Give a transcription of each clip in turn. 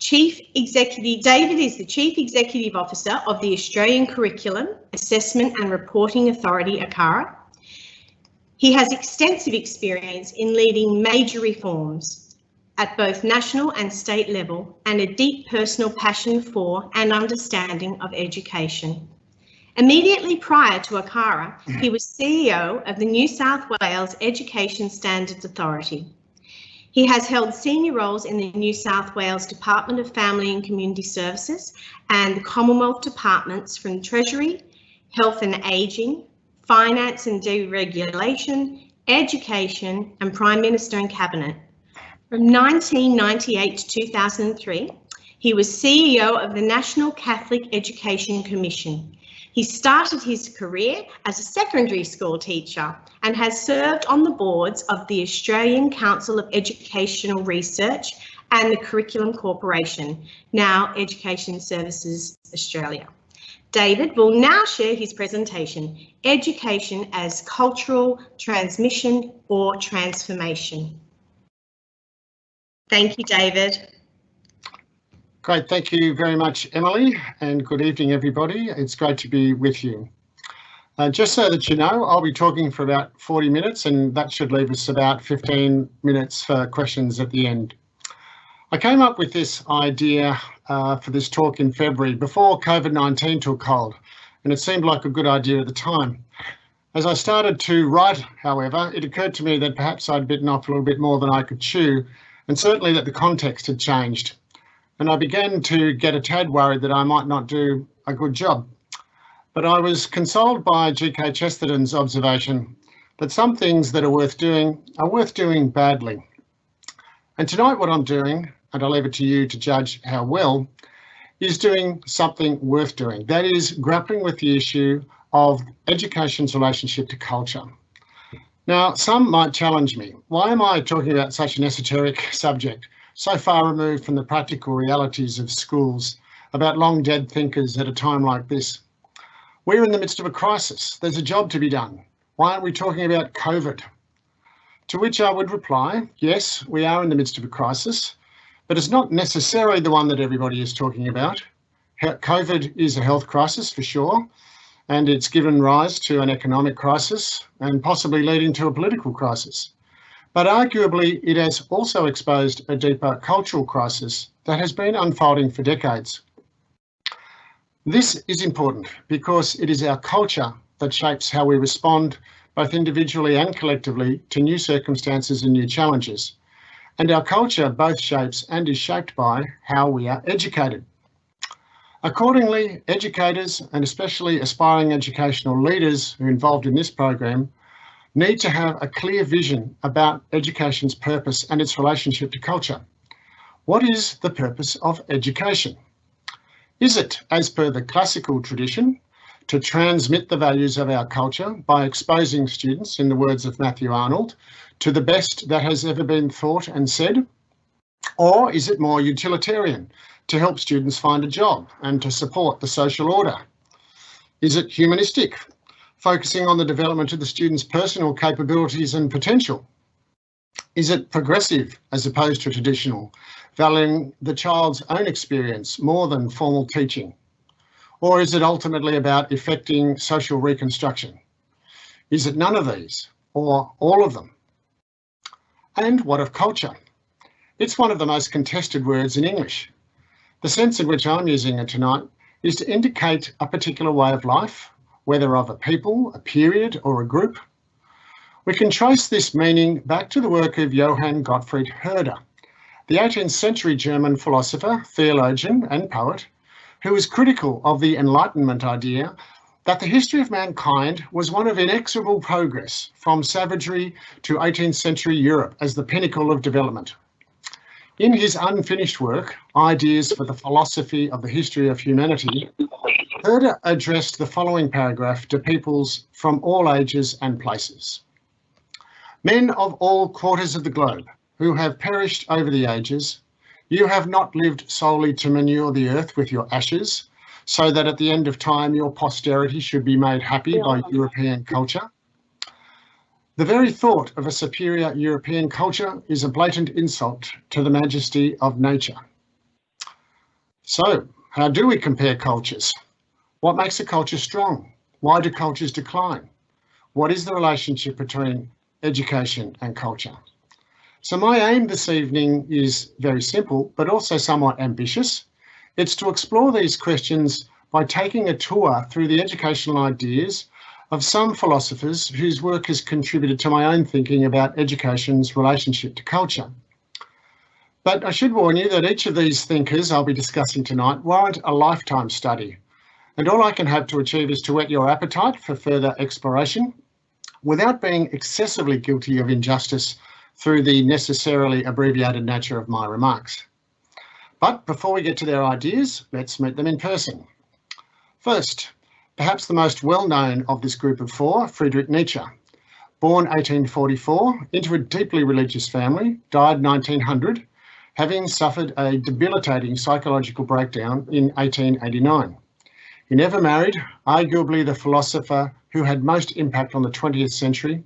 Chief Executive, David is the Chief Executive Officer of the Australian Curriculum Assessment and Reporting Authority, ACARA. He has extensive experience in leading major reforms at both national and state level and a deep personal passion for and understanding of education. Immediately prior to ACARA, he was CEO of the New South Wales Education Standards Authority. He has held senior roles in the New South Wales Department of Family and Community Services and the Commonwealth Departments from Treasury, Health and Ageing, Finance and Deregulation, Education and Prime Minister and Cabinet. From 1998 to 2003, he was CEO of the National Catholic Education Commission. He started his career as a secondary school teacher and has served on the boards of the Australian Council of Educational Research and the Curriculum Corporation, now Education Services Australia. David will now share his presentation, Education as Cultural Transmission or Transformation. Thank you, David. Great, thank you very much, Emily, and good evening, everybody. It's great to be with you. Uh, just so that you know, I'll be talking for about 40 minutes and that should leave us about 15 minutes for questions at the end. I came up with this idea uh, for this talk in February before COVID-19 took hold, and it seemed like a good idea at the time. As I started to write, however, it occurred to me that perhaps I'd bitten off a little bit more than I could chew, and certainly that the context had changed and I began to get a tad worried that I might not do a good job. But I was consoled by G.K. Chesterton's observation that some things that are worth doing are worth doing badly. And tonight what I'm doing, and I'll leave it to you to judge how well, is doing something worth doing. That is grappling with the issue of education's relationship to culture. Now, some might challenge me. Why am I talking about such an esoteric subject? So far removed from the practical realities of schools about long dead thinkers at a time like this. We're in the midst of a crisis. There's a job to be done. Why aren't we talking about COVID? To which I would reply, yes, we are in the midst of a crisis, but it's not necessarily the one that everybody is talking about. COVID is a health crisis for sure, and it's given rise to an economic crisis and possibly leading to a political crisis. But arguably, it has also exposed a deeper cultural crisis that has been unfolding for decades. This is important because it is our culture that shapes how we respond, both individually and collectively, to new circumstances and new challenges. And our culture both shapes and is shaped by how we are educated. Accordingly, educators and especially aspiring educational leaders who are involved in this program need to have a clear vision about education's purpose and its relationship to culture. What is the purpose of education? Is it, as per the classical tradition, to transmit the values of our culture by exposing students, in the words of Matthew Arnold, to the best that has ever been thought and said? Or is it more utilitarian, to help students find a job and to support the social order? Is it humanistic, focusing on the development of the student's personal capabilities and potential? Is it progressive as opposed to traditional, valuing the child's own experience more than formal teaching? Or is it ultimately about effecting social reconstruction? Is it none of these or all of them? And what of culture? It's one of the most contested words in English. The sense in which I'm using it tonight is to indicate a particular way of life whether of a people, a period or a group. We can trace this meaning back to the work of Johann Gottfried Herder, the 18th century German philosopher, theologian and poet, who was critical of the Enlightenment idea that the history of mankind was one of inexorable progress from savagery to 18th century Europe as the pinnacle of development. In his unfinished work, Ideas for the Philosophy of the History of Humanity, Herder addressed the following paragraph to peoples from all ages and places. Men of all quarters of the globe who have perished over the ages, you have not lived solely to manure the earth with your ashes, so that at the end of time your posterity should be made happy by European culture. The very thought of a superior European culture is a blatant insult to the majesty of nature. So how do we compare cultures? What makes a culture strong? Why do cultures decline? What is the relationship between education and culture? So my aim this evening is very simple, but also somewhat ambitious. It's to explore these questions by taking a tour through the educational ideas of some philosophers whose work has contributed to my own thinking about education's relationship to culture. But I should warn you that each of these thinkers I'll be discussing tonight warrant a lifetime study. And all I can hope to achieve is to whet your appetite for further exploration without being excessively guilty of injustice through the necessarily abbreviated nature of my remarks. But before we get to their ideas, let's meet them in person. First, perhaps the most well-known of this group of four, Friedrich Nietzsche. Born 1844 into a deeply religious family, died 1900, having suffered a debilitating psychological breakdown in 1889. He never married, arguably the philosopher who had most impact on the 20th century,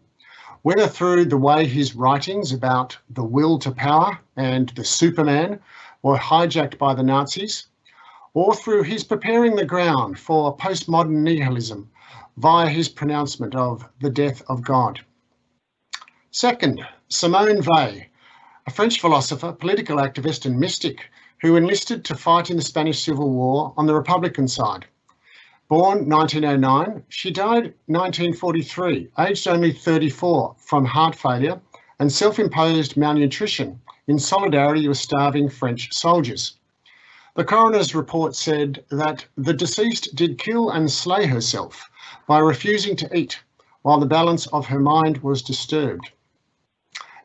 whether through the way his writings about the will to power and the Superman were hijacked by the Nazis, or through his preparing the ground for postmodern nihilism via his pronouncement of the death of God. Second, Simone Weil, a French philosopher, political activist and mystic who enlisted to fight in the Spanish Civil War on the Republican side. Born 1909, she died 1943, aged only 34 from heart failure and self-imposed malnutrition in solidarity with starving French soldiers. The coroner's report said that the deceased did kill and slay herself by refusing to eat while the balance of her mind was disturbed.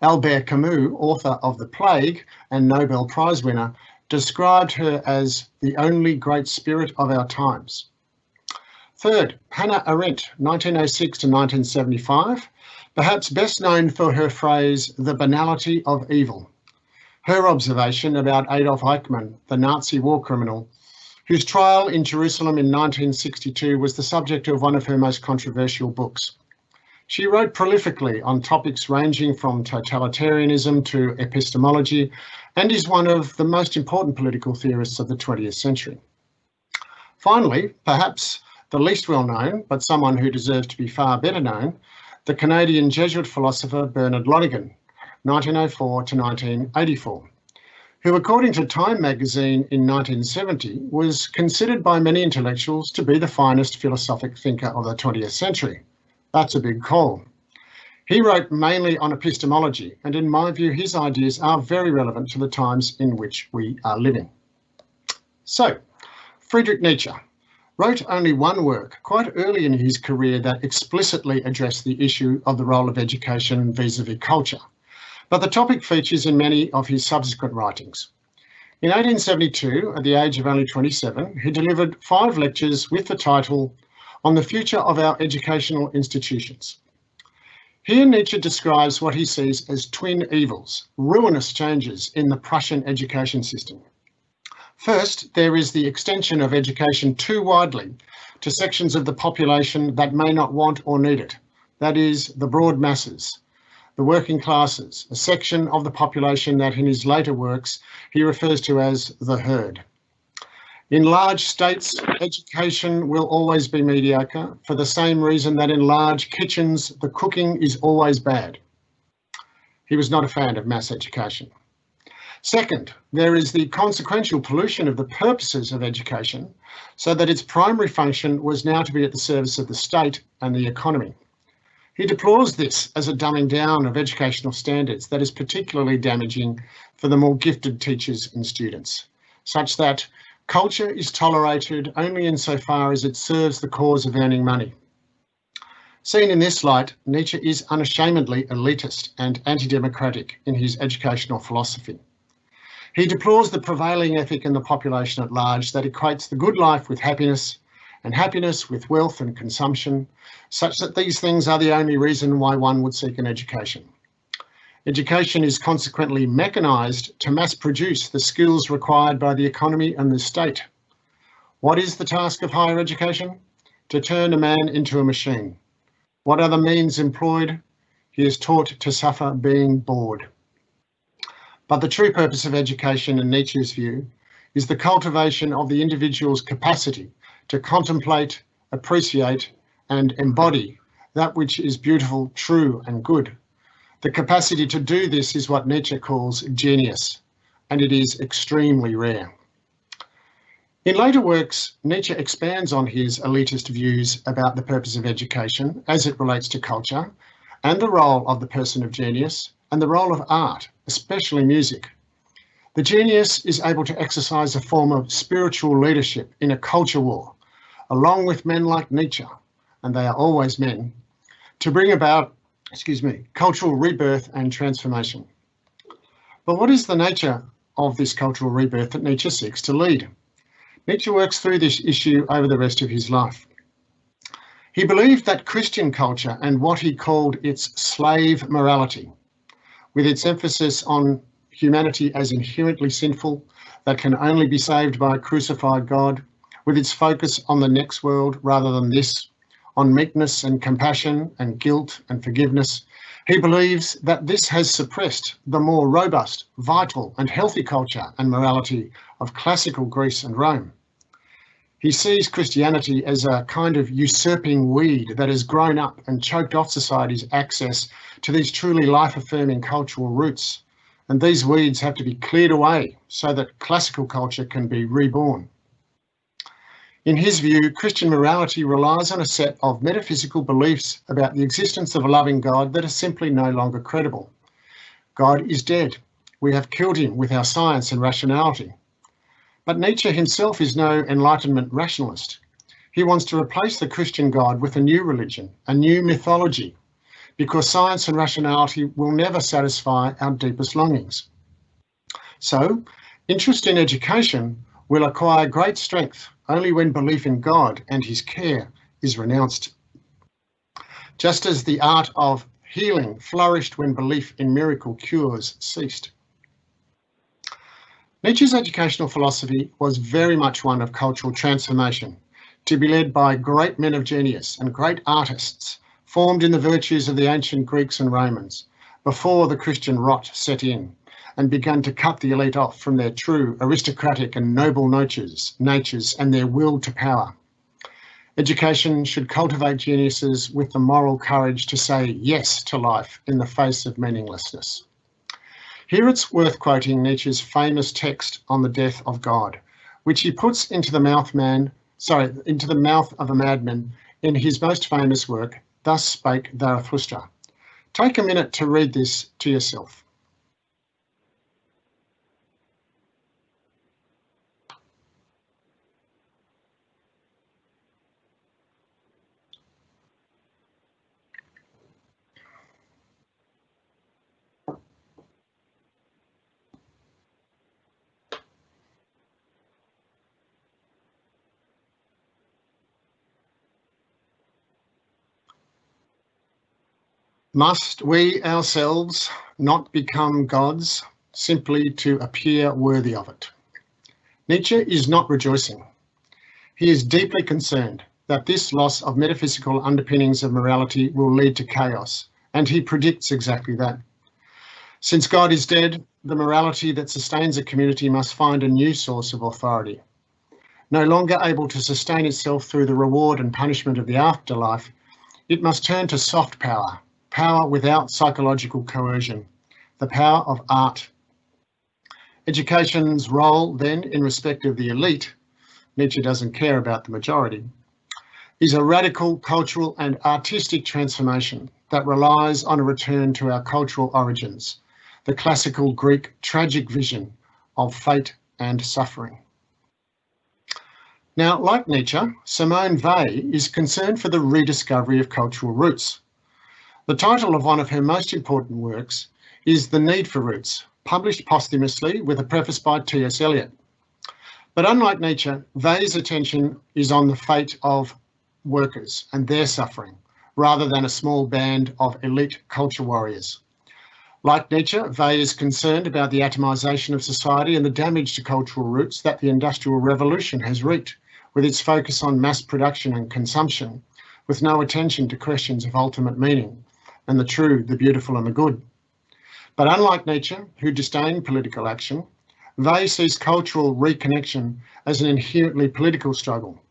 Albert Camus, author of The Plague and Nobel Prize winner, described her as the only great spirit of our times. Third, Hannah Arendt, 1906 to 1975, perhaps best known for her phrase, the banality of evil her observation about Adolf Eichmann, the Nazi war criminal, whose trial in Jerusalem in 1962 was the subject of one of her most controversial books. She wrote prolifically on topics ranging from totalitarianism to epistemology and is one of the most important political theorists of the 20th century. Finally, perhaps the least well known, but someone who deserves to be far better known, the Canadian Jesuit philosopher Bernard Lonergan, 1904 to 1984, who according to Time magazine in 1970 was considered by many intellectuals to be the finest philosophic thinker of the 20th century. That's a big call. He wrote mainly on epistemology, and in my view, his ideas are very relevant to the times in which we are living. So, Friedrich Nietzsche wrote only one work quite early in his career that explicitly addressed the issue of the role of education vis-a-vis -vis culture but the topic features in many of his subsequent writings. In 1872, at the age of only 27, he delivered five lectures with the title On the Future of Our Educational Institutions. Here Nietzsche describes what he sees as twin evils, ruinous changes in the Prussian education system. First, there is the extension of education too widely to sections of the population that may not want or need it, that is, the broad masses, the working classes, a section of the population that in his later works he refers to as the herd. In large states, education will always be mediocre for the same reason that in large kitchens, the cooking is always bad. He was not a fan of mass education. Second, there is the consequential pollution of the purposes of education so that its primary function was now to be at the service of the state and the economy. He deplores this as a dumbing down of educational standards that is particularly damaging for the more gifted teachers and students, such that culture is tolerated only insofar as it serves the cause of earning money. Seen in this light, Nietzsche is unashamedly elitist and anti-democratic in his educational philosophy. He deplores the prevailing ethic in the population at large that equates the good life with happiness and happiness with wealth and consumption, such that these things are the only reason why one would seek an education. Education is consequently mechanised to mass produce the skills required by the economy and the state. What is the task of higher education? To turn a man into a machine. What are the means employed? He is taught to suffer being bored. But the true purpose of education in Nietzsche's view is the cultivation of the individual's capacity to contemplate, appreciate and embody that which is beautiful, true and good. The capacity to do this is what Nietzsche calls genius, and it is extremely rare. In later works, Nietzsche expands on his elitist views about the purpose of education as it relates to culture and the role of the person of genius and the role of art, especially music. The genius is able to exercise a form of spiritual leadership in a culture war, along with men like Nietzsche, and they are always men, to bring about, excuse me, cultural rebirth and transformation. But what is the nature of this cultural rebirth that Nietzsche seeks to lead? Nietzsche works through this issue over the rest of his life. He believed that Christian culture and what he called its slave morality, with its emphasis on humanity as inherently sinful, that can only be saved by a crucified God, with its focus on the next world rather than this, on meekness and compassion and guilt and forgiveness, he believes that this has suppressed the more robust, vital and healthy culture and morality of classical Greece and Rome. He sees Christianity as a kind of usurping weed that has grown up and choked off society's access to these truly life-affirming cultural roots. And these weeds have to be cleared away so that classical culture can be reborn. In his view, Christian morality relies on a set of metaphysical beliefs about the existence of a loving God that are simply no longer credible. God is dead. We have killed him with our science and rationality. But Nietzsche himself is no Enlightenment rationalist. He wants to replace the Christian God with a new religion, a new mythology, because science and rationality will never satisfy our deepest longings. So, interest in education will acquire great strength only when belief in God and his care is renounced. Just as the art of healing flourished when belief in miracle cures ceased. Nietzsche's educational philosophy was very much one of cultural transformation, to be led by great men of genius and great artists, formed in the virtues of the ancient Greeks and Romans, before the Christian rot set in and began to cut the elite off from their true aristocratic and noble natures, natures and their will to power. Education should cultivate geniuses with the moral courage to say yes to life in the face of meaninglessness. Here it's worth quoting Nietzsche's famous text on the death of God, which he puts into the mouth man, sorry, into the mouth of a madman in his most famous work, Thus Spake Zarathustra. Take a minute to read this to yourself. Must we ourselves not become gods simply to appear worthy of it? Nietzsche is not rejoicing. He is deeply concerned that this loss of metaphysical underpinnings of morality will lead to chaos, and he predicts exactly that. Since God is dead, the morality that sustains a community must find a new source of authority. No longer able to sustain itself through the reward and punishment of the afterlife, it must turn to soft power, power without psychological coercion, the power of art. Education's role then in respect of the elite, Nietzsche doesn't care about the majority, is a radical cultural and artistic transformation that relies on a return to our cultural origins, the classical Greek tragic vision of fate and suffering. Now, like Nietzsche, Simone Weil is concerned for the rediscovery of cultural roots, the title of one of her most important works is The Need for Roots, published posthumously with a preface by T.S. Eliot. But unlike Nietzsche, Weil's attention is on the fate of workers and their suffering, rather than a small band of elite culture warriors. Like Nietzsche, Weil is concerned about the atomisation of society and the damage to cultural roots that the Industrial Revolution has wreaked, with its focus on mass production and consumption, with no attention to questions of ultimate meaning, and the true, the beautiful and the good. But unlike Nietzsche, who disdained political action, Weil sees cultural reconnection as an inherently political struggle.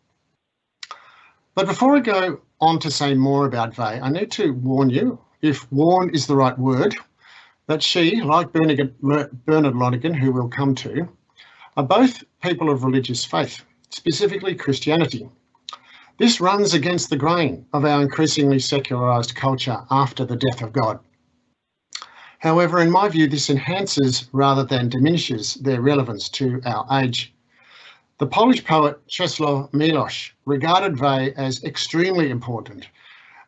But before I go on to say more about Weil, I need to warn you, if warn is the right word, that she, like Bernard Lonergan, who we'll come to, are both people of religious faith, specifically Christianity. This runs against the grain of our increasingly secularised culture after the death of God. However, in my view, this enhances rather than diminishes their relevance to our age. The Polish poet Czesław Miłosz regarded Weil as extremely important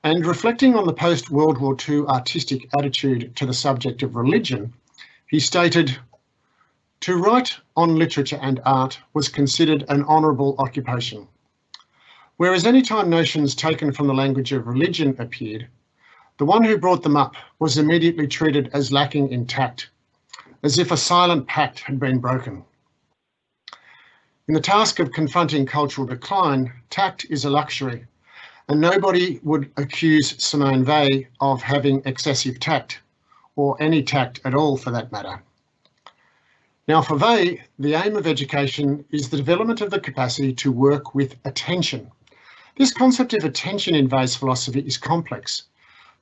and reflecting on the post-World War II artistic attitude to the subject of religion, he stated, to write on literature and art was considered an honourable occupation. Whereas any time notions taken from the language of religion appeared, the one who brought them up was immediately treated as lacking in tact, as if a silent pact had been broken. In the task of confronting cultural decline, tact is a luxury, and nobody would accuse Simone Weil of having excessive tact, or any tact at all for that matter. Now for Weil, the aim of education is the development of the capacity to work with attention. This concept of attention in Weil's philosophy is complex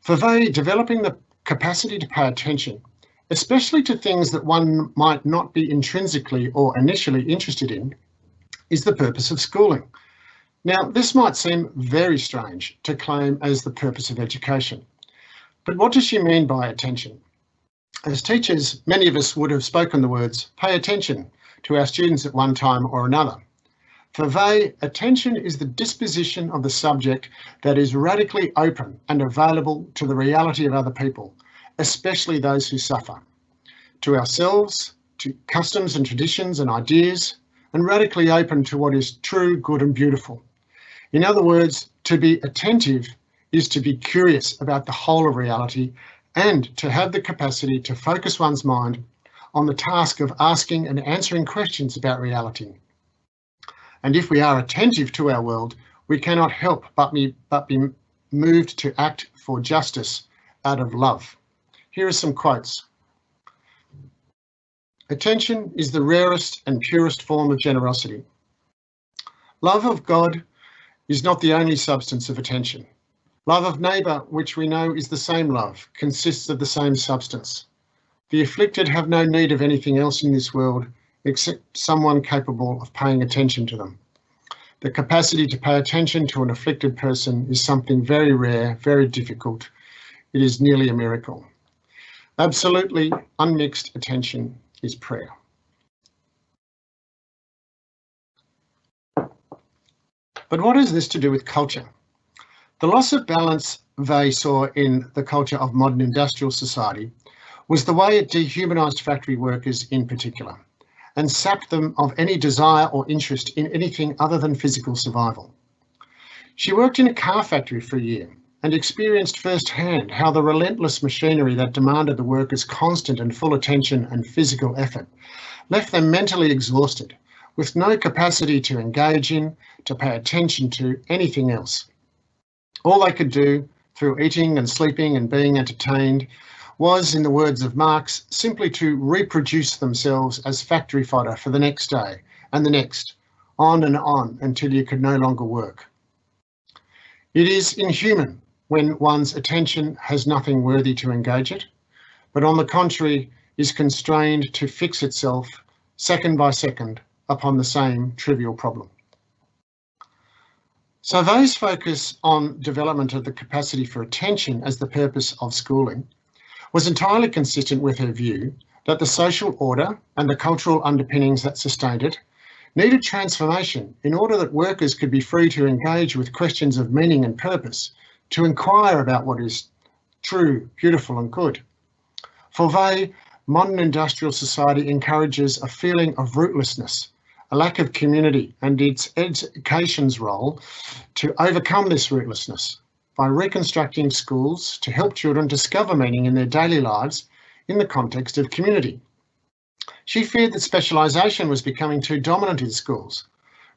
for Weil, developing the capacity to pay attention, especially to things that one might not be intrinsically or initially interested in, is the purpose of schooling. Now, this might seem very strange to claim as the purpose of education, but what does she mean by attention? As teachers, many of us would have spoken the words, pay attention to our students at one time or another. For Weil, attention is the disposition of the subject that is radically open and available to the reality of other people, especially those who suffer, to ourselves, to customs and traditions and ideas, and radically open to what is true, good and beautiful. In other words, to be attentive is to be curious about the whole of reality and to have the capacity to focus one's mind on the task of asking and answering questions about reality. And if we are attentive to our world, we cannot help but be, but be moved to act for justice out of love. Here are some quotes. Attention is the rarest and purest form of generosity. Love of God is not the only substance of attention. Love of neighbour, which we know is the same love, consists of the same substance. The afflicted have no need of anything else in this world except someone capable of paying attention to them. The capacity to pay attention to an afflicted person is something very rare, very difficult. It is nearly a miracle. Absolutely unmixed attention is prayer. But what has this to do with culture? The loss of balance they saw in the culture of modern industrial society was the way it dehumanised factory workers in particular and sapped them of any desire or interest in anything other than physical survival. She worked in a car factory for a year and experienced firsthand how the relentless machinery that demanded the workers' constant and full attention and physical effort left them mentally exhausted, with no capacity to engage in, to pay attention to anything else. All they could do through eating and sleeping and being entertained was, in the words of Marx, simply to reproduce themselves as factory fodder for the next day and the next, on and on until you could no longer work. It is inhuman when one's attention has nothing worthy to engage it, but on the contrary is constrained to fix itself second by second upon the same trivial problem. So those focus on development of the capacity for attention as the purpose of schooling was entirely consistent with her view that the social order and the cultural underpinnings that sustained it needed transformation in order that workers could be free to engage with questions of meaning and purpose, to inquire about what is true, beautiful and good. For Weil, modern industrial society encourages a feeling of rootlessness, a lack of community and its education's role to overcome this rootlessness by reconstructing schools to help children discover meaning in their daily lives in the context of community. She feared that specialisation was becoming too dominant in schools,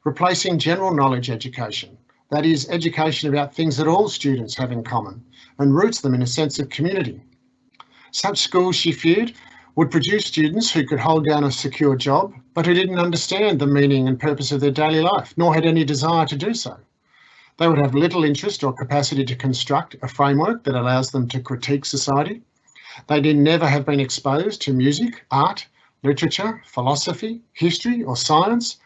replacing general knowledge education, that is, education about things that all students have in common and roots them in a sense of community. Such schools, she feared, would produce students who could hold down a secure job, but who didn't understand the meaning and purpose of their daily life, nor had any desire to do so. They would have little interest or capacity to construct a framework that allows them to critique society. They'd never have been exposed to music, art, literature, philosophy, history or science,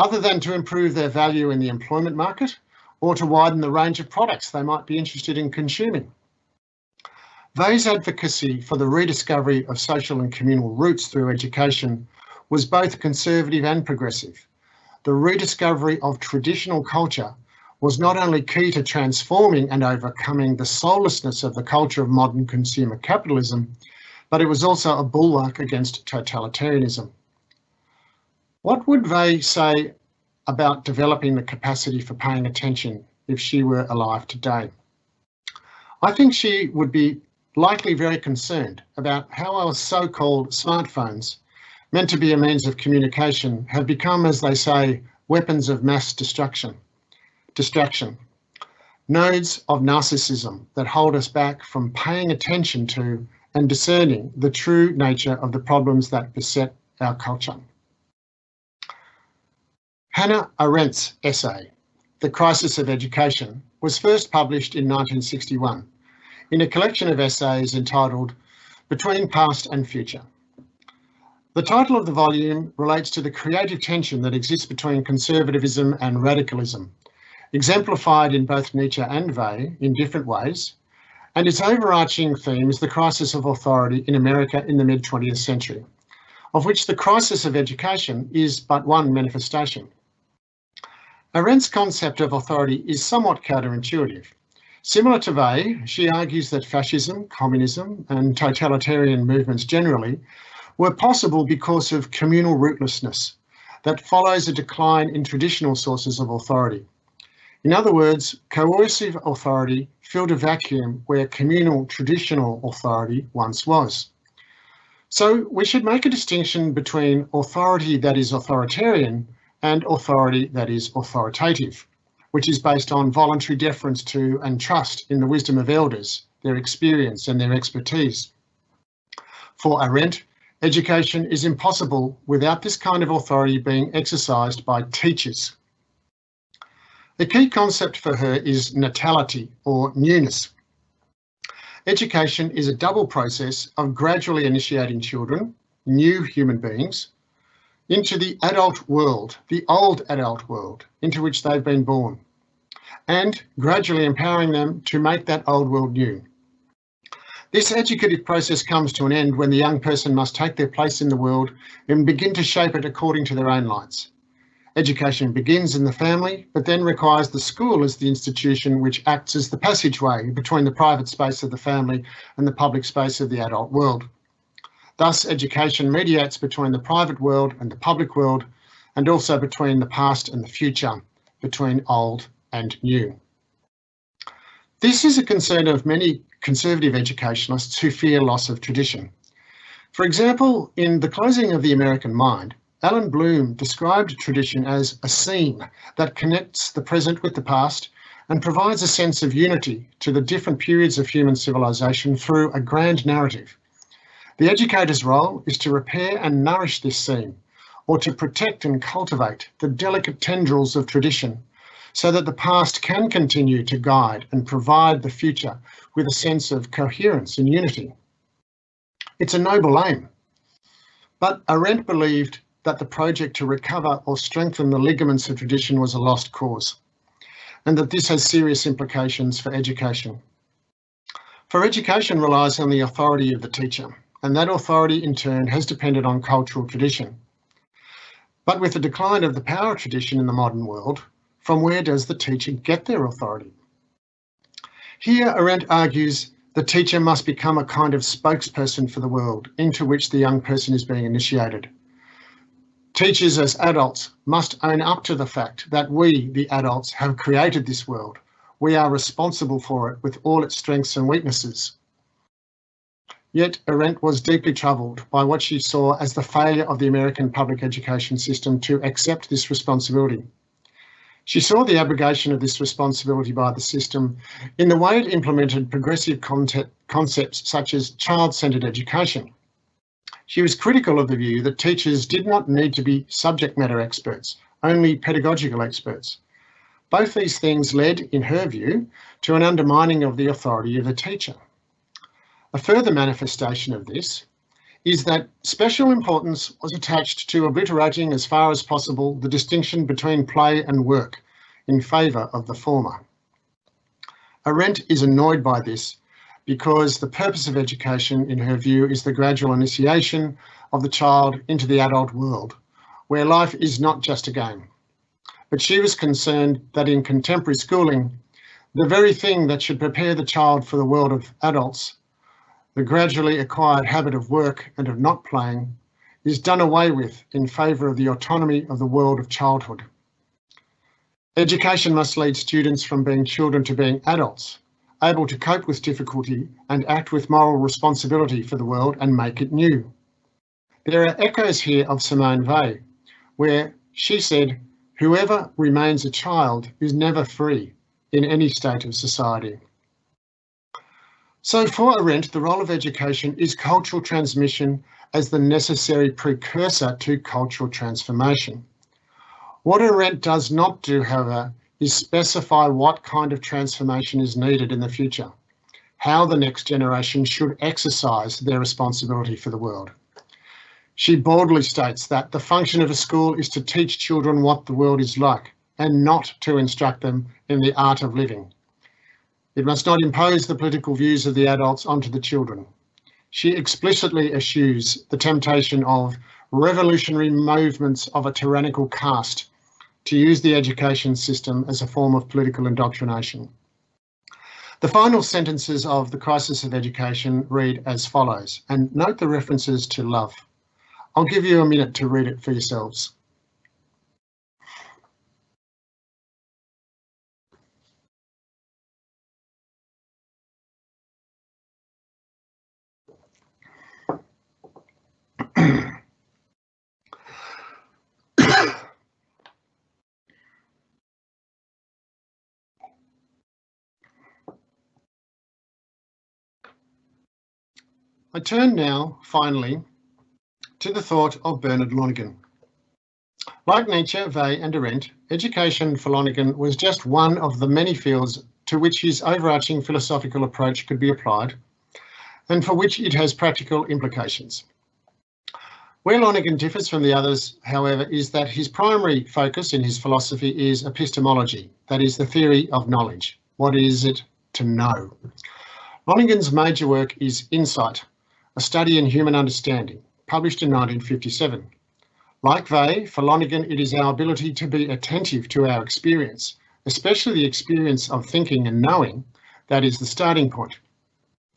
other than to improve their value in the employment market or to widen the range of products they might be interested in consuming. Weil's advocacy for the rediscovery of social and communal roots through education was both conservative and progressive. The rediscovery of traditional culture was not only key to transforming and overcoming the soullessness of the culture of modern consumer capitalism, but it was also a bulwark against totalitarianism. What would Weil say about developing the capacity for paying attention if she were alive today? I think she would be likely very concerned about how our so-called smartphones, meant to be a means of communication, have become, as they say, weapons of mass destruction, distraction, nodes of narcissism that hold us back from paying attention to and discerning the true nature of the problems that beset our culture. Hannah Arendt's essay, The Crisis of Education, was first published in 1961 in a collection of essays entitled Between Past and Future. The title of the volume relates to the creative tension that exists between conservatism and radicalism, exemplified in both Nietzsche and Weil in different ways, and its overarching theme is the crisis of authority in America in the mid-20th century, of which the crisis of education is but one manifestation. Arendt's concept of authority is somewhat counterintuitive. Similar to Weil, she argues that fascism, communism and totalitarian movements generally were possible because of communal rootlessness that follows a decline in traditional sources of authority. In other words, coercive authority filled a vacuum where communal traditional authority once was. So we should make a distinction between authority that is authoritarian and authority that is authoritative which is based on voluntary deference to and trust in the wisdom of elders, their experience and their expertise. For Arendt, education is impossible without this kind of authority being exercised by teachers. The key concept for her is natality or newness. Education is a double process of gradually initiating children, new human beings, into the adult world, the old adult world, into which they've been born, and gradually empowering them to make that old world new. This educative process comes to an end when the young person must take their place in the world and begin to shape it according to their own lights. Education begins in the family, but then requires the school as the institution which acts as the passageway between the private space of the family and the public space of the adult world. Thus, education mediates between the private world and the public world, and also between the past and the future, between old and new. This is a concern of many conservative educationalists who fear loss of tradition. For example, in The Closing of the American Mind, Allan Bloom described tradition as a seam that connects the present with the past and provides a sense of unity to the different periods of human civilization through a grand narrative. The educator's role is to repair and nourish this seam, or to protect and cultivate the delicate tendrils of tradition, so that the past can continue to guide and provide the future with a sense of coherence and unity. It's a noble aim, but Arendt believed that the project to recover or strengthen the ligaments of tradition was a lost cause, and that this has serious implications for education. For education relies on the authority of the teacher, and that authority in turn has depended on cultural tradition. But with the decline of the power of tradition in the modern world, from where does the teacher get their authority? Here Arendt argues the teacher must become a kind of spokesperson for the world into which the young person is being initiated. Teachers as adults must own up to the fact that we, the adults, have created this world. We are responsible for it with all its strengths and weaknesses. Yet Arendt was deeply troubled by what she saw as the failure of the American public education system to accept this responsibility. She saw the abrogation of this responsibility by the system in the way it implemented progressive concepts such as child-centred education. She was critical of the view that teachers did not need to be subject matter experts, only pedagogical experts. Both these things led, in her view, to an undermining of the authority of the teacher. A further manifestation of this is that special importance was attached to obliterating as far as possible the distinction between play and work in favour of the former. Arendt is annoyed by this because the purpose of education, in her view, is the gradual initiation of the child into the adult world, where life is not just a game. But she was concerned that in contemporary schooling, the very thing that should prepare the child for the world of adults, the gradually acquired habit of work and of not playing, is done away with in favour of the autonomy of the world of childhood. Education must lead students from being children to being adults, able to cope with difficulty and act with moral responsibility for the world and make it new. There are echoes here of Simone Weil, where she said, whoever remains a child is never free in any state of society. So for Arendt, the role of education is cultural transmission as the necessary precursor to cultural transformation. What Arendt does not do, however, is specify what kind of transformation is needed in the future, how the next generation should exercise their responsibility for the world. She boldly states that the function of a school is to teach children what the world is like and not to instruct them in the art of living. It must not impose the political views of the adults onto the children. She explicitly eschews the temptation of revolutionary movements of a tyrannical caste to use the education system as a form of political indoctrination. The final sentences of The Crisis of Education read as follows, and note the references to love. I'll give you a minute to read it for yourselves. I turn now, finally, to the thought of Bernard Lonergan. Like Nietzsche, Weil and Arendt, education for Lonergan was just one of the many fields to which his overarching philosophical approach could be applied and for which it has practical implications. Where Lonergan differs from the others, however, is that his primary focus in his philosophy is epistemology, that is the theory of knowledge. What is it to know? Lonergan's major work is Insight, a Study in Human Understanding, published in 1957. Like Weil, for Lonergan, it is our ability to be attentive to our experience, especially the experience of thinking and knowing, that is the starting point.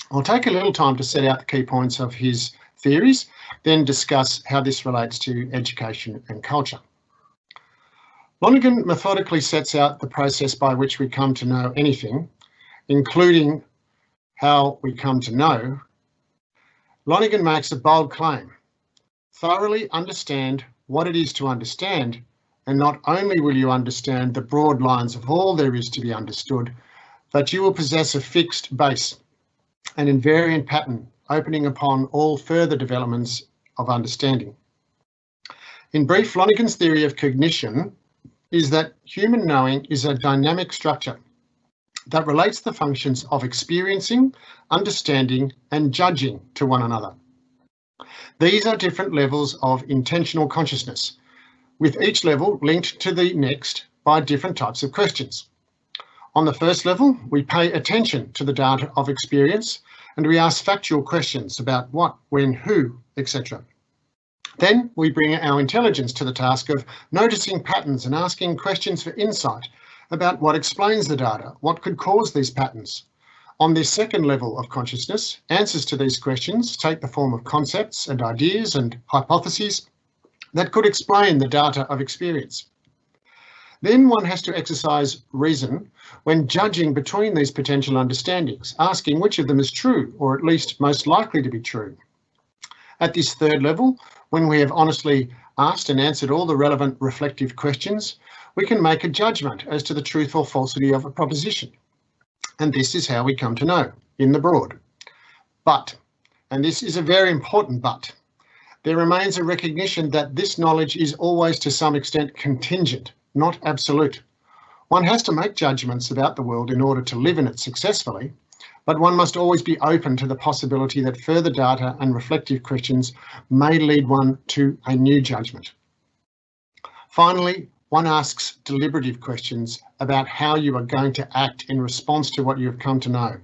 I'll take a little time to set out the key points of his theories, then discuss how this relates to education and culture. Lonergan methodically sets out the process by which we come to know anything, including how we come to know Lonergan makes a bold claim. Thoroughly understand what it is to understand, and not only will you understand the broad lines of all there is to be understood, but you will possess a fixed base, an invariant pattern opening upon all further developments of understanding. In brief, Lonergan's theory of cognition is that human knowing is a dynamic structure that relates the functions of experiencing, understanding and judging to one another. These are different levels of intentional consciousness, with each level linked to the next by different types of questions. On the first level, we pay attention to the data of experience and we ask factual questions about what, when, who, etc. Then we bring our intelligence to the task of noticing patterns and asking questions for insight about what explains the data, what could cause these patterns. On this second level of consciousness, answers to these questions take the form of concepts and ideas and hypotheses that could explain the data of experience. Then one has to exercise reason when judging between these potential understandings, asking which of them is true, or at least most likely to be true. At this third level, when we have honestly asked and answered all the relevant reflective questions, we can make a judgment as to the truth or falsity of a proposition. And this is how we come to know, in the broad. But, and this is a very important but, there remains a recognition that this knowledge is always to some extent contingent, not absolute. One has to make judgments about the world in order to live in it successfully, but one must always be open to the possibility that further data and reflective questions may lead one to a new judgment. Finally, one asks deliberative questions about how you are going to act in response to what you have come to know.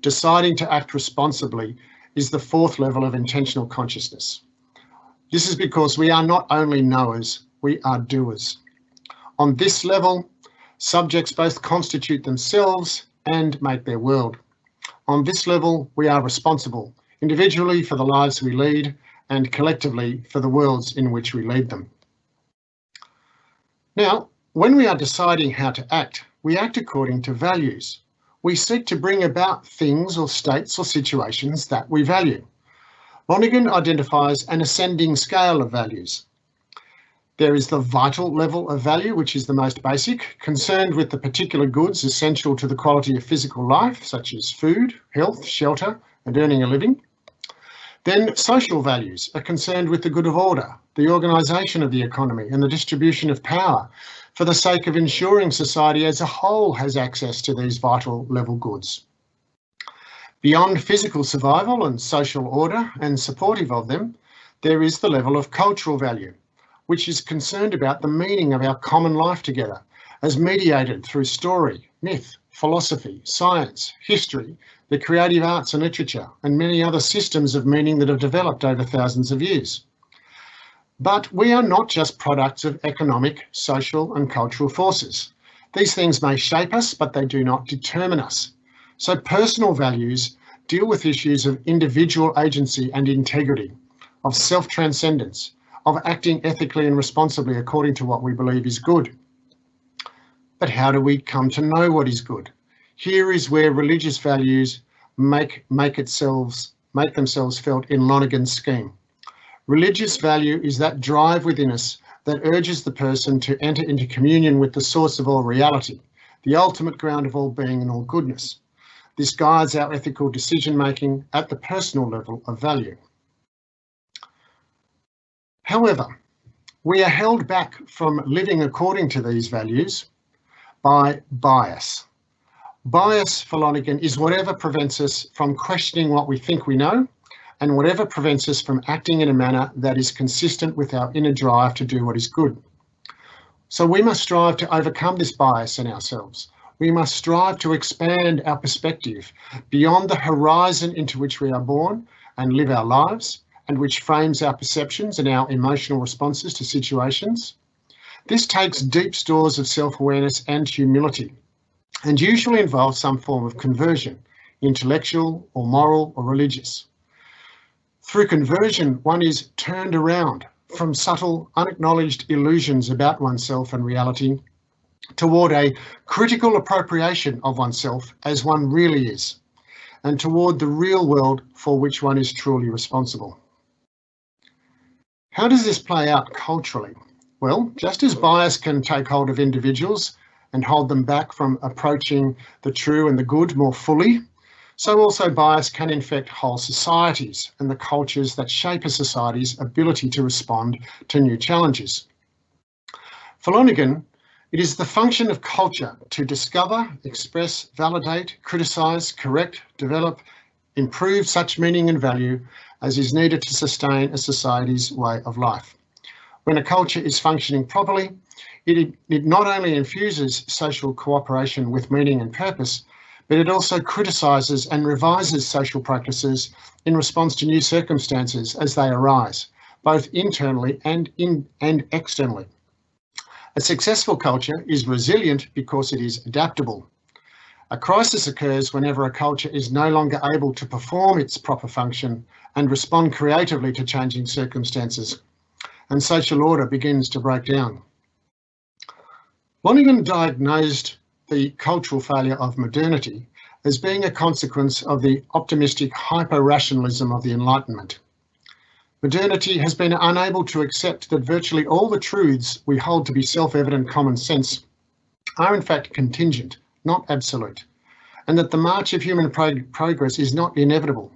Deciding to act responsibly is the fourth level of intentional consciousness. This is because we are not only knowers, we are doers. On this level, subjects both constitute themselves and make their world. On this level, we are responsible, individually for the lives we lead and collectively for the worlds in which we lead them. Now, when we are deciding how to act, we act according to values. We seek to bring about things or states or situations that we value. Lonergan identifies an ascending scale of values. There is the vital level of value, which is the most basic, concerned with the particular goods essential to the quality of physical life, such as food, health, shelter, and earning a living. Then social values are concerned with the good of order, the organisation of the economy and the distribution of power for the sake of ensuring society as a whole has access to these vital level goods. Beyond physical survival and social order and supportive of them, there is the level of cultural value, which is concerned about the meaning of our common life together as mediated through story, myth, philosophy, science, history, the creative arts and literature, and many other systems of meaning that have developed over thousands of years. But we are not just products of economic, social and cultural forces. These things may shape us, but they do not determine us. So personal values deal with issues of individual agency and integrity, of self-transcendence, of acting ethically and responsibly according to what we believe is good. But how do we come to know what is good? Here is where religious values make, make, itself, make themselves felt in Lonergan's scheme. Religious value is that drive within us that urges the person to enter into communion with the source of all reality, the ultimate ground of all being and all goodness. This guides our ethical decision making at the personal level of value. However, we are held back from living according to these values by bias. Bias for Lonergan is whatever prevents us from questioning what we think we know and whatever prevents us from acting in a manner that is consistent with our inner drive to do what is good. So we must strive to overcome this bias in ourselves. We must strive to expand our perspective beyond the horizon into which we are born and live our lives and which frames our perceptions and our emotional responses to situations. This takes deep stores of self-awareness and humility and usually involves some form of conversion, intellectual or moral or religious. Through conversion, one is turned around from subtle, unacknowledged illusions about oneself and reality toward a critical appropriation of oneself as one really is, and toward the real world for which one is truly responsible. How does this play out culturally? Well, just as bias can take hold of individuals and hold them back from approaching the true and the good more fully, so also bias can infect whole societies and the cultures that shape a society's ability to respond to new challenges. For Lonergan, it is the function of culture to discover, express, validate, criticise, correct, develop, improve such meaning and value as is needed to sustain a society's way of life. When a culture is functioning properly, it, it not only infuses social cooperation with meaning and purpose, but it also criticises and revises social practices in response to new circumstances as they arise, both internally and, in, and externally. A successful culture is resilient because it is adaptable. A crisis occurs whenever a culture is no longer able to perform its proper function and respond creatively to changing circumstances, and social order begins to break down. Lonergan diagnosed the cultural failure of modernity as being a consequence of the optimistic hyper-rationalism of the Enlightenment. Modernity has been unable to accept that virtually all the truths we hold to be self-evident common sense are in fact contingent, not absolute, and that the march of human prog progress is not inevitable.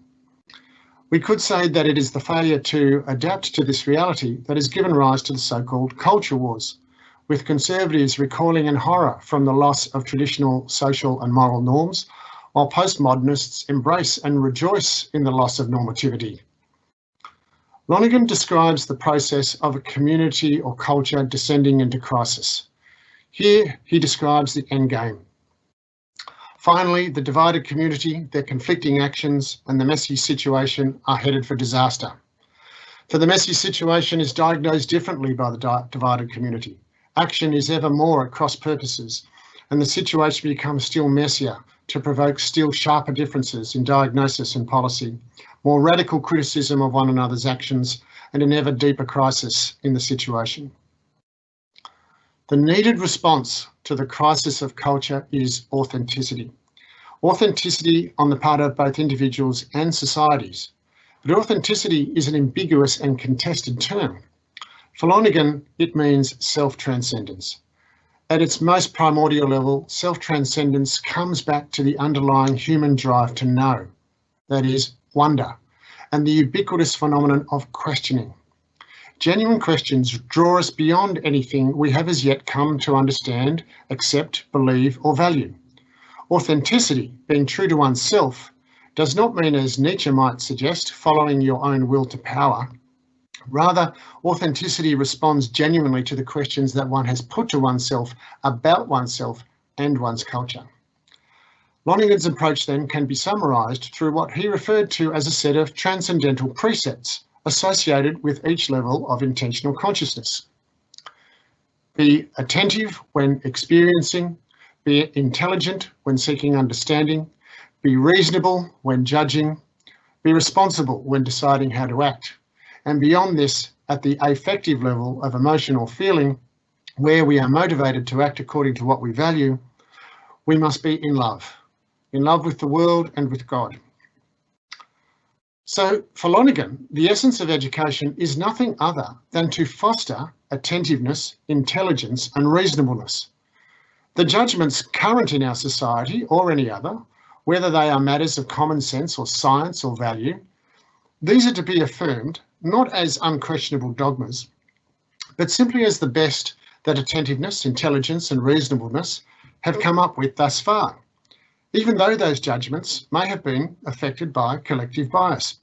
We could say that it is the failure to adapt to this reality that has given rise to the so-called culture wars, with conservatives recoiling in horror from the loss of traditional social and moral norms, while postmodernists embrace and rejoice in the loss of normativity. Lonergan describes the process of a community or culture descending into crisis. Here he describes the endgame, Finally, the divided community, their conflicting actions and the messy situation are headed for disaster. For the messy situation is diagnosed differently by the divided community. Action is ever more at cross purposes and the situation becomes still messier to provoke still sharper differences in diagnosis and policy, more radical criticism of one another's actions and an ever deeper crisis in the situation. The needed response to the crisis of culture is authenticity. Authenticity on the part of both individuals and societies. But authenticity is an ambiguous and contested term. For Lonergan, it means self-transcendence. At its most primordial level, self-transcendence comes back to the underlying human drive to know, that is, wonder, and the ubiquitous phenomenon of questioning. Genuine questions draw us beyond anything we have as yet come to understand, accept, believe or value. Authenticity, being true to oneself, does not mean, as Nietzsche might suggest, following your own will to power. Rather, authenticity responds genuinely to the questions that one has put to oneself about oneself and one's culture. Lonergan's approach then can be summarised through what he referred to as a set of transcendental precepts, associated with each level of intentional consciousness. Be attentive when experiencing, be intelligent when seeking understanding, be reasonable when judging, be responsible when deciding how to act. And beyond this, at the affective level of emotion or feeling, where we are motivated to act according to what we value, we must be in love, in love with the world and with God. So for Lonergan, the essence of education is nothing other than to foster attentiveness, intelligence and reasonableness. The judgments current in our society or any other, whether they are matters of common sense or science or value, these are to be affirmed not as unquestionable dogmas, but simply as the best that attentiveness, intelligence and reasonableness have come up with thus far even though those judgments may have been affected by collective bias.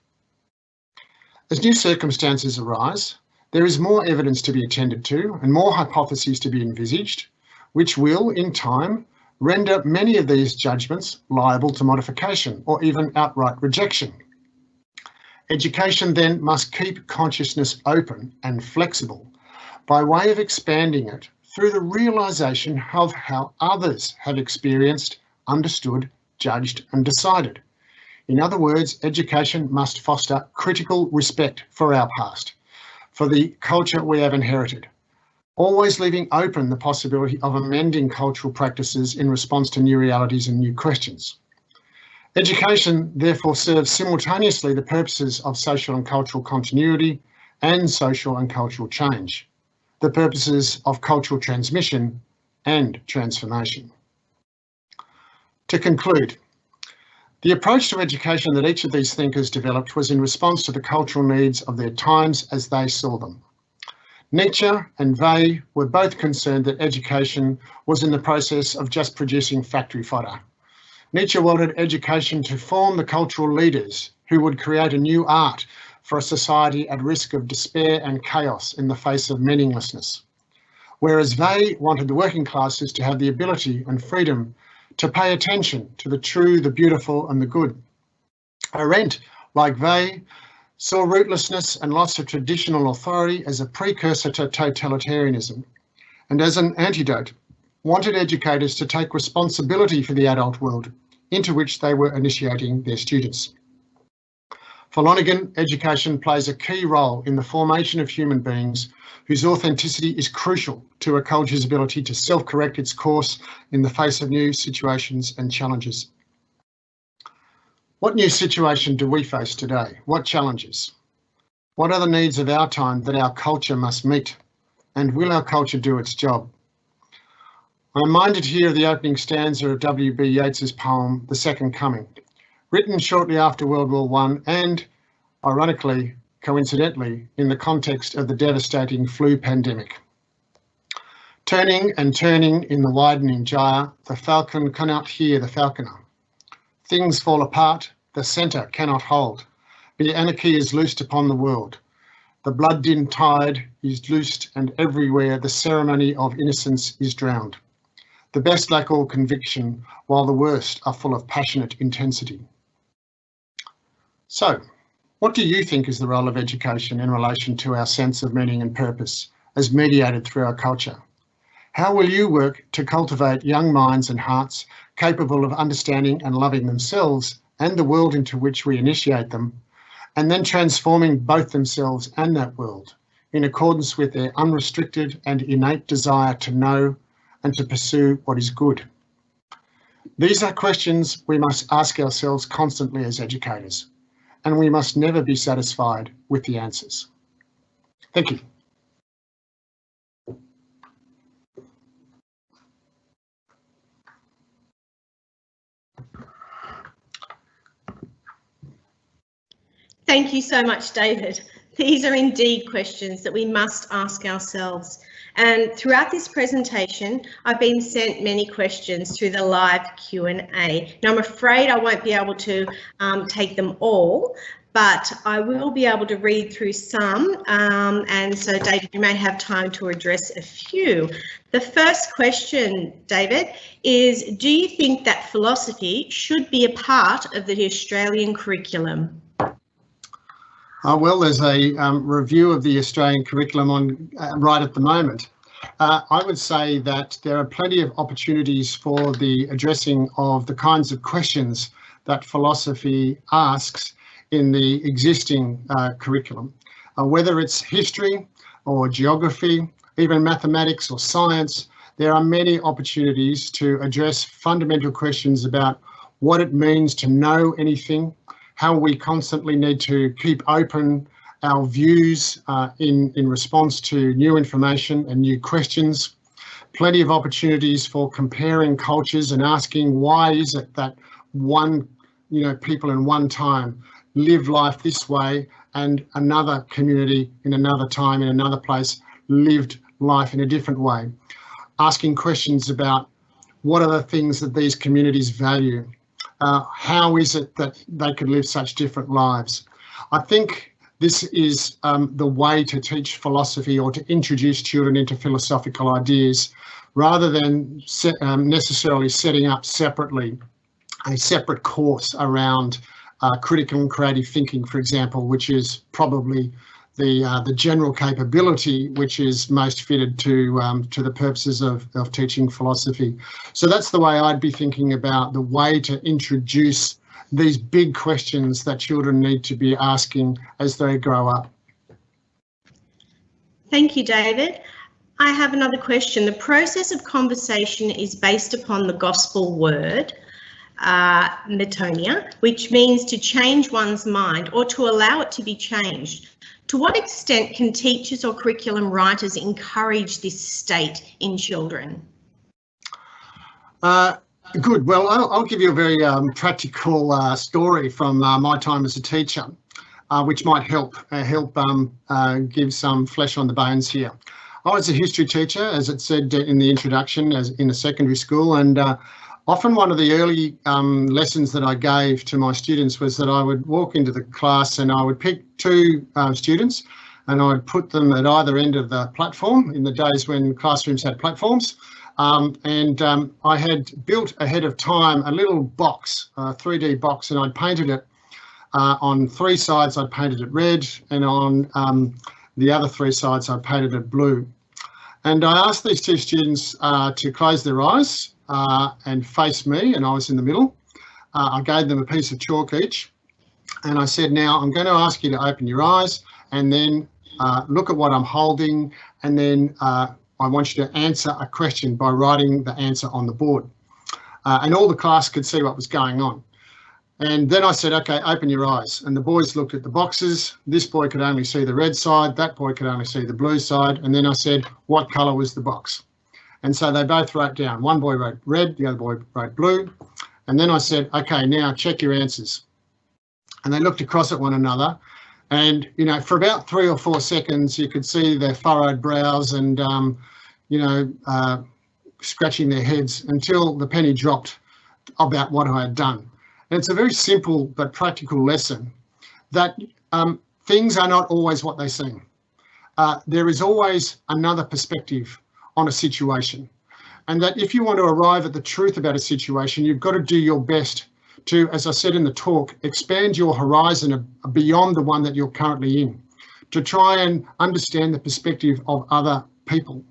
As new circumstances arise, there is more evidence to be attended to and more hypotheses to be envisaged, which will, in time, render many of these judgments liable to modification or even outright rejection. Education then must keep consciousness open and flexible by way of expanding it through the realisation of how others have experienced understood, judged and decided. In other words, education must foster critical respect for our past, for the culture we have inherited, always leaving open the possibility of amending cultural practices in response to new realities and new questions. Education therefore serves simultaneously the purposes of social and cultural continuity and social and cultural change, the purposes of cultural transmission and transformation. To conclude, the approach to education that each of these thinkers developed was in response to the cultural needs of their times as they saw them. Nietzsche and Weil were both concerned that education was in the process of just producing factory fodder. Nietzsche wanted education to form the cultural leaders who would create a new art for a society at risk of despair and chaos in the face of meaninglessness. Whereas Weil wanted the working classes to have the ability and freedom to pay attention to the true, the beautiful and the good. Arendt, like Weil, saw rootlessness and loss of traditional authority as a precursor to totalitarianism and as an antidote, wanted educators to take responsibility for the adult world into which they were initiating their students. For Lonergan, education plays a key role in the formation of human beings whose authenticity is crucial to a culture's ability to self-correct its course in the face of new situations and challenges. What new situation do we face today? What challenges? What are the needs of our time that our culture must meet? And will our culture do its job? I'm reminded here of the opening stanza of W.B. Yeats's poem, The Second Coming, written shortly after World War I and ironically, coincidentally, in the context of the devastating flu pandemic. Turning and turning in the widening gyre, the falcon cannot hear the falconer. Things fall apart, the centre cannot hold. The anarchy is loosed upon the world. The blood-dimmed tide is loosed and everywhere the ceremony of innocence is drowned. The best lack all conviction, while the worst are full of passionate intensity. So, what do you think is the role of education in relation to our sense of meaning and purpose as mediated through our culture? How will you work to cultivate young minds and hearts capable of understanding and loving themselves and the world into which we initiate them, and then transforming both themselves and that world in accordance with their unrestricted and innate desire to know and to pursue what is good? These are questions we must ask ourselves constantly as educators, and we must never be satisfied with the answers. Thank you. Thank you so much, David. These are indeed questions that we must ask ourselves. And throughout this presentation, I've been sent many questions through the live Q&A. Now, I'm afraid I won't be able to um, take them all, but I will be able to read through some. Um, and so, David, you may have time to address a few. The first question, David, is do you think that philosophy should be a part of the Australian curriculum? Well, there's a um, review of the Australian curriculum on uh, right at the moment. Uh, I would say that there are plenty of opportunities for the addressing of the kinds of questions that philosophy asks in the existing uh, curriculum, uh, whether it's history or geography, even mathematics or science, there are many opportunities to address fundamental questions about what it means to know anything, how we constantly need to keep open our views uh, in, in response to new information and new questions. Plenty of opportunities for comparing cultures and asking why is it that one, you know, people in one time live life this way and another community in another time in another place lived life in a different way. Asking questions about what are the things that these communities value uh, how is it that they could live such different lives? I think this is um, the way to teach philosophy or to introduce children into philosophical ideas rather than um, necessarily setting up separately a separate course around uh, critical and creative thinking, for example, which is probably the uh, the general capability which is most fitted to um, to the purposes of, of teaching philosophy. So that's the way I'd be thinking about the way to introduce these big questions that children need to be asking as they grow up. Thank you, David. I have another question. The process of conversation is based upon the gospel word, uh, metanoia, which means to change one's mind or to allow it to be changed. To what extent can teachers or curriculum writers encourage this state in children? Uh, good. Well, I'll, I'll, give you a very um, practical uh, story from uh, my time as a teacher, uh, which might help uh, help um, uh, give some flesh on the bones here. I was a history teacher, as it said in the introduction, as in a secondary school, and Often one of the early um, lessons that I gave to my students was that I would walk into the class and I would pick two uh, students and I would put them at either end of the platform in the days when classrooms had platforms. Um, and um, I had built ahead of time a little box, a 3D box, and I'd painted it uh, on three sides. I painted it red, and on um, the other three sides, I painted it blue. And I asked these two students uh, to close their eyes uh, and face me, and I was in the middle. Uh, I gave them a piece of chalk each, and I said, now I'm going to ask you to open your eyes and then uh, look at what I'm holding, and then uh, I want you to answer a question by writing the answer on the board. Uh, and all the class could see what was going on. And then I said, okay, open your eyes. And the boys looked at the boxes. This boy could only see the red side. That boy could only see the blue side. And then I said, what colour was the box? And so they both wrote down. One boy wrote red, the other boy wrote blue. And then I said, okay, now check your answers. And they looked across at one another And, you know, for about three or four seconds, you could see their furrowed brows and, um, you know, uh, scratching their heads until the penny dropped about what I had done. And it's a very simple but practical lesson that um, things are not always what they seem. Uh, there is always another perspective on a situation. And that if you want to arrive at the truth about a situation, you've got to do your best to, as I said in the talk, expand your horizon beyond the one that you're currently in, to try and understand the perspective of other people.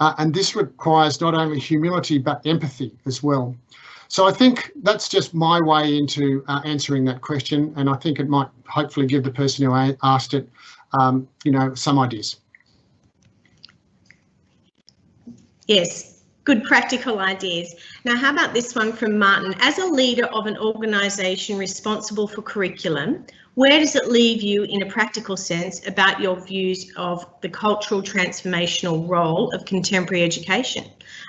Uh, and this requires not only humility, but empathy as well. So I think that's just my way into uh, answering that question. And I think it might hopefully give the person who asked it, um, you know, some ideas. Yes, good practical ideas. Now, how about this one from Martin? As a leader of an organisation responsible for curriculum, where does it leave you in a practical sense about your views of the cultural transformational role of contemporary education?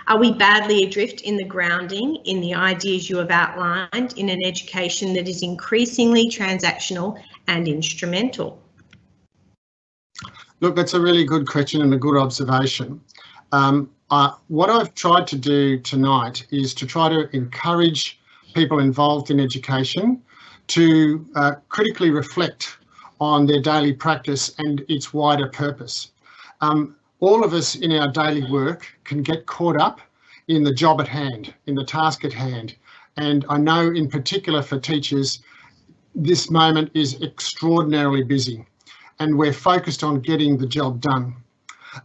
Are we badly adrift in the grounding in the ideas you have outlined in an education that is increasingly transactional and instrumental? Look, that's a really good question and a good observation. Um, uh, what I've tried to do tonight is to try to encourage people involved in education to uh, critically reflect on their daily practice and its wider purpose. Um, all of us in our daily work can get caught up in the job at hand, in the task at hand. And I know in particular for teachers, this moment is extraordinarily busy and we're focused on getting the job done.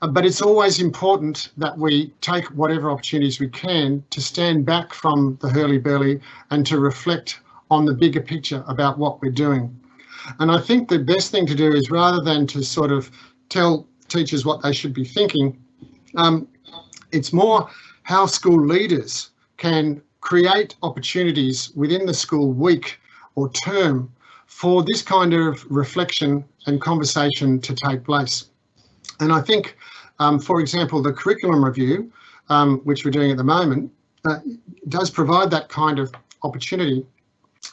Uh, but it's always important that we take whatever opportunities we can to stand back from the hurly-burly and to reflect on the bigger picture about what we're doing. And I think the best thing to do is rather than to sort of tell teachers what they should be thinking, um, it's more how school leaders can create opportunities within the school week or term for this kind of reflection and conversation to take place. And I think, um, for example, the curriculum review, um, which we're doing at the moment, uh, does provide that kind of opportunity.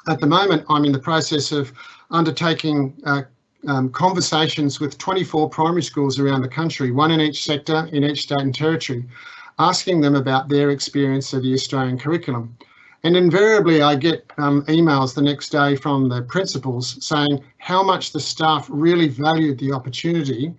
At the moment, I'm in the process of undertaking uh, um, conversations with 24 primary schools around the country, one in each sector in each state and territory, asking them about their experience of the Australian curriculum. And invariably I get um, emails the next day from the principals saying how much the staff really valued the opportunity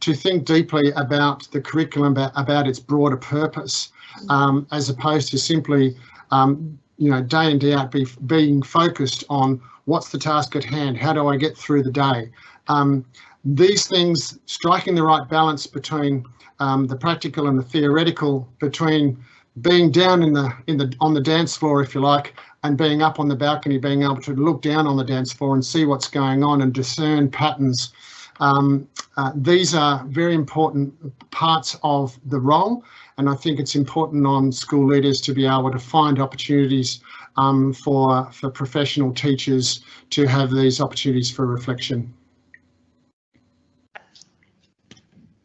to think deeply about the curriculum, about, about its broader purpose, um, as opposed to simply, um, you know, day in, day out be, being focused on what's the task at hand, how do I get through the day. Um, these things, striking the right balance between um, the practical and the theoretical, between being down in the in the on the dance floor, if you like, and being up on the balcony, being able to look down on the dance floor and see what's going on and discern patterns um, uh, these are very important parts of the role, and I think it's important on school leaders to be able to find opportunities um, for, for professional teachers to have these opportunities for reflection.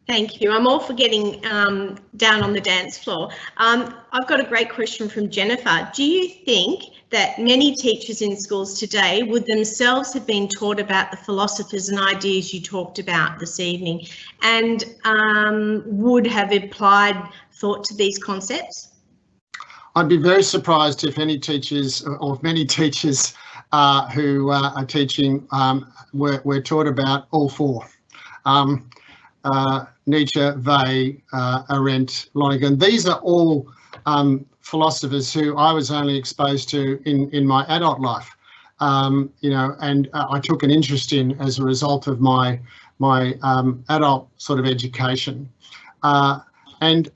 Thank you. I'm all for getting um, down on the dance floor. Um, I've got a great question from Jennifer. Do you think that many teachers in schools today would themselves have been taught about the philosophers and ideas you talked about this evening and um, would have applied thought to these concepts? I'd be very surprised if any teachers or many teachers uh, who uh, are teaching um, were, were taught about all four. Um, uh, Nietzsche, Weil, uh, Arendt, Lonergan. These are all um, philosophers who I was only exposed to in, in my adult life. Um, you know, and uh, I took an interest in as a result of my my um, adult sort of education. Uh, and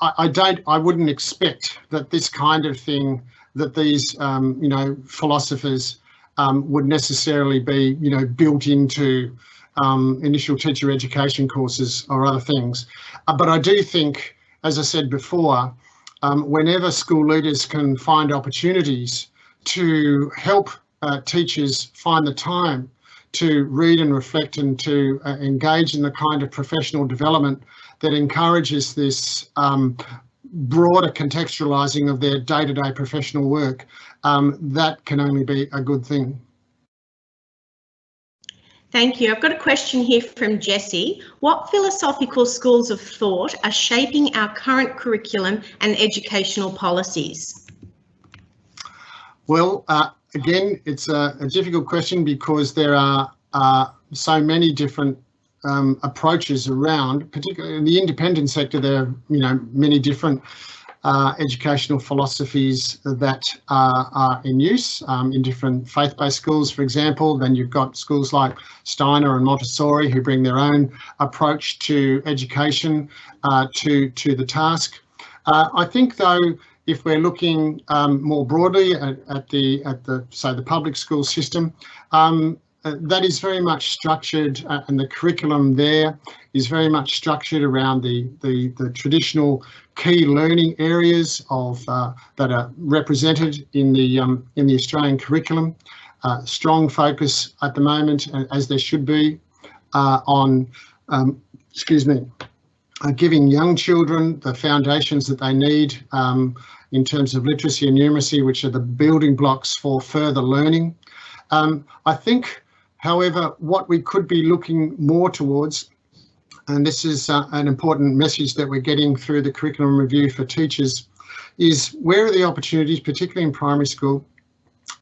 I, I, don't, I wouldn't expect that this kind of thing, that these, um, you know, philosophers um, would necessarily be, you know, built into um, initial teacher education courses or other things. Uh, but I do think, as I said before, um, whenever school leaders can find opportunities to help uh, teachers find the time to read and reflect and to uh, engage in the kind of professional development that encourages this um, broader contextualising of their day-to-day -day professional work, um, that can only be a good thing. Thank you. I've got a question here from Jessie. What philosophical schools of thought are shaping our current curriculum and educational policies? Well, uh, again, it's a, a, difficult question because there are uh, so many different um, approaches around, particularly in the independent sector, there are you know many different uh, educational philosophies that are, are in use um, in different faith-based schools, for example. Then you've got schools like Steiner and Montessori who bring their own approach to education uh, to, to the task. Uh, I think though, if we're looking um, more broadly at, at, the at the say the public school system, um, uh, that is very much structured uh, and the curriculum there is very much structured around the, the, the traditional key learning areas of uh, that are represented in the um, in the Australian curriculum. Uh, strong focus at the moment, as there should be, uh, on um, excuse me, giving young children the foundations that they need um, in terms of literacy and numeracy, which are the building blocks for further learning. Um, I think However, what we could be looking more towards, and this is uh, an important message that we're getting through the curriculum review for teachers, is where are the opportunities, particularly in primary school,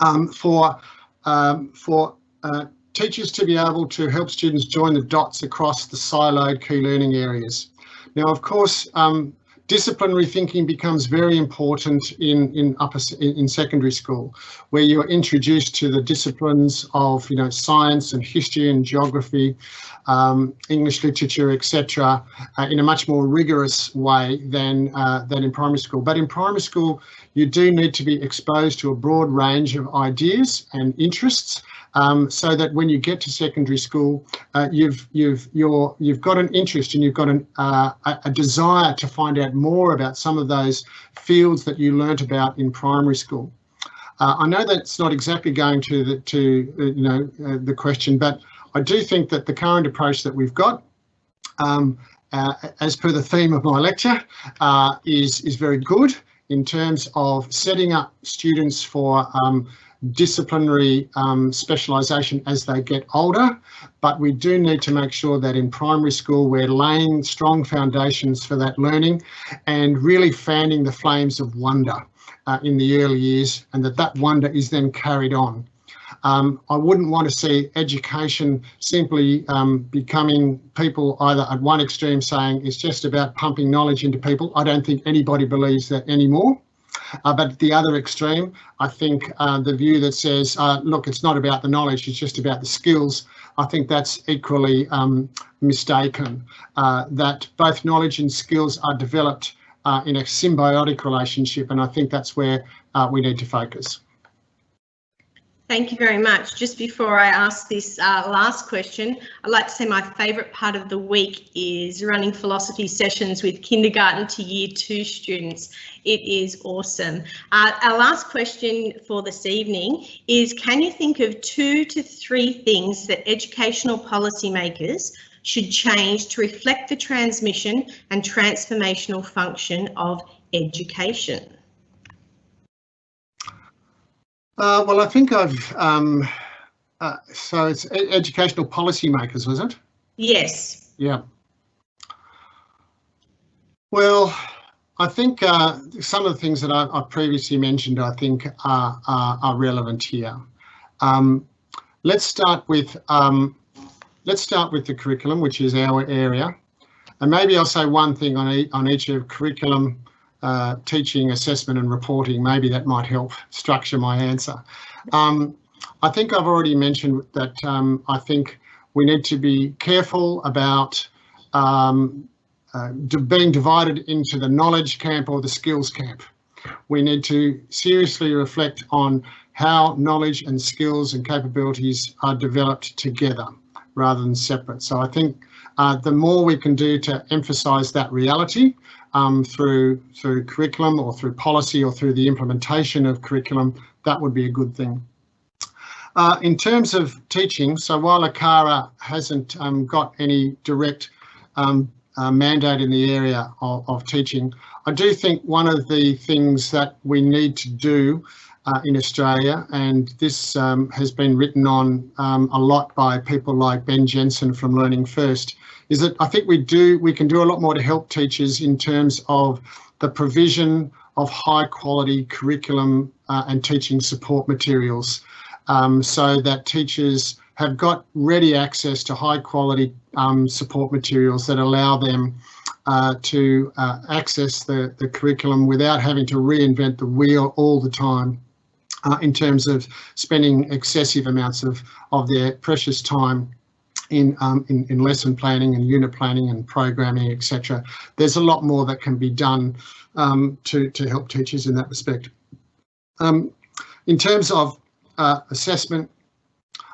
um, for um, for uh, teachers to be able to help students join the dots across the siloed key learning areas. Now, of course, um, disciplinary thinking becomes very important in in upper in secondary school where you're introduced to the disciplines of you know science and history and geography um, english literature etc uh, in a much more rigorous way than uh, than in primary school. But in primary school you do need to be exposed to a broad range of ideas and interests um, so that when you get to secondary school, uh, you've you've you're you've got an interest and you've got an, uh, a desire to find out more about some of those fields that you learnt about in primary school. Uh, I know that's not exactly going to the to uh, you know uh, the question, but I do think that the current approach that we've got um, uh, as per the theme of my lecture, is, is very good in terms of setting up students for um, disciplinary um, specialisation as they get older, but we do need to make sure that in primary school we're laying strong foundations for that learning and really fanning the flames of wonder uh, in the early years and that that wonder is then carried on. Um, I wouldn't want to see education simply um, becoming people either at one extreme saying it's just about pumping knowledge into people. I don't think anybody believes that anymore. Uh, but the other extreme, I think uh, the view that says, uh, look, it's not about the knowledge, it's just about the skills, I think that's equally um, mistaken. Uh, that both knowledge and skills are developed uh, in a symbiotic relationship, and I think that's where uh, we need to focus. Thank you very much. Just before I ask this uh, last question, I'd like to say my favourite part of the week is running philosophy sessions with kindergarten to year two students. It is awesome. Uh, our last question for this evening is can you think of two to three things that educational policymakers should change to reflect the transmission and transformational function of education? Uh, well, I think I've, um, uh, so it's educational policymakers, was it? Yes. Yeah. Well, I think uh, some of the things that I, I previously mentioned, I think are, are, are relevant here. Um, let's start with um, let's start with the curriculum, which is our area. And maybe I'll say one thing on, e on each of curriculum, uh, teaching, assessment and reporting. Maybe that might help structure my answer. Um, I think I've already mentioned that um, I think we need to be careful about um, uh, being divided into the knowledge camp or the skills camp. We need to seriously reflect on how knowledge and skills and capabilities are developed together rather than separate. So I think uh, the more we can do to emphasise that reality, um, through through curriculum or through policy or through the implementation of curriculum, that would be a good thing. Uh, in terms of teaching, so while ACARA hasn't um, got any direct um, uh, mandate in the area of, of, teaching, I do think one of the things that we need to do uh, in Australia, and this um, has been written on um, a lot by people like Ben Jensen from Learning First. Is that I think we do we can do a lot more to help teachers in terms of the provision of high quality curriculum uh, and teaching support materials, um, so that teachers have got ready access to high quality um, support materials that allow them uh, to uh, access the, the curriculum without having to reinvent the wheel all the time uh, in terms of spending excessive amounts of, of their precious time in, um, in, in lesson planning and unit planning and programming, etc. There's a lot more that can be done um, to, to help teachers in that respect. Um, in terms of uh, assessment,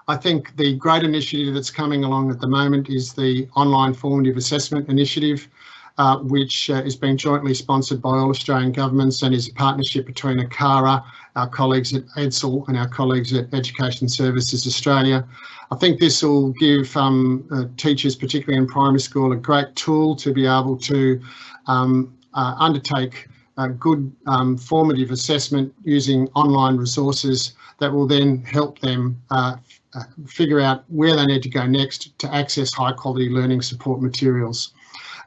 I think the great initiative that's coming along at the moment is the online formative assessment initiative uh, which uh, is being jointly sponsored by all Australian governments and is a partnership between ACARA, our colleagues at AITSL and our colleagues at Education Services Australia. I think this will give um, uh, teachers, particularly in primary school, a great tool to be able to um, uh, undertake good um, formative assessment using online resources that will then help them uh, uh, figure out where they need to go next to access high quality learning support materials.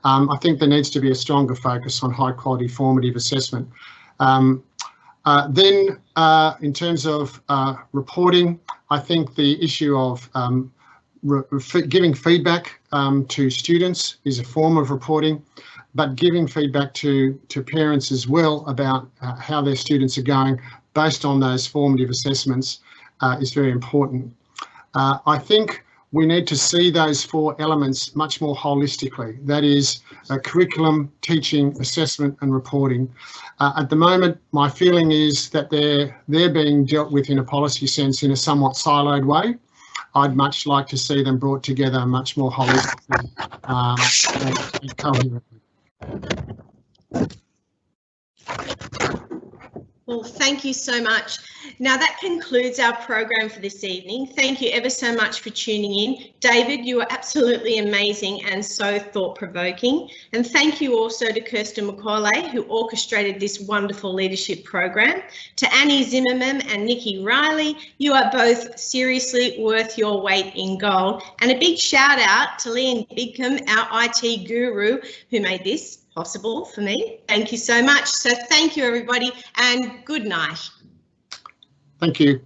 Um, I think there needs to be a stronger focus on high quality formative assessment. Um, uh, then uh, in terms of uh, reporting, I think the issue of um, giving feedback um, to students is a form of reporting, but giving feedback to, to parents as well about uh, how their students are going based on those formative assessments uh, is very important. Uh, I think we need to see those four elements much more holistically. That is curriculum, teaching, assessment and reporting. Uh, at the moment, my feeling is that they're, they're being dealt with in a policy sense in a somewhat siloed way. I'd much like to see them brought together much more holistically um, and coherently. Well, thank you so much. Now that concludes our program for this evening. Thank you ever so much for tuning in. David, you were absolutely amazing and so thought-provoking. And thank you also to Kirsten McCauley, who orchestrated this wonderful leadership program. To Annie Zimmerman and Nikki Riley, you are both seriously worth your weight in gold. And a big shout out to Liam Bigcombe, our IT guru, who made this possible for me. Thank you so much. So thank you, everybody, and good night. Thank you.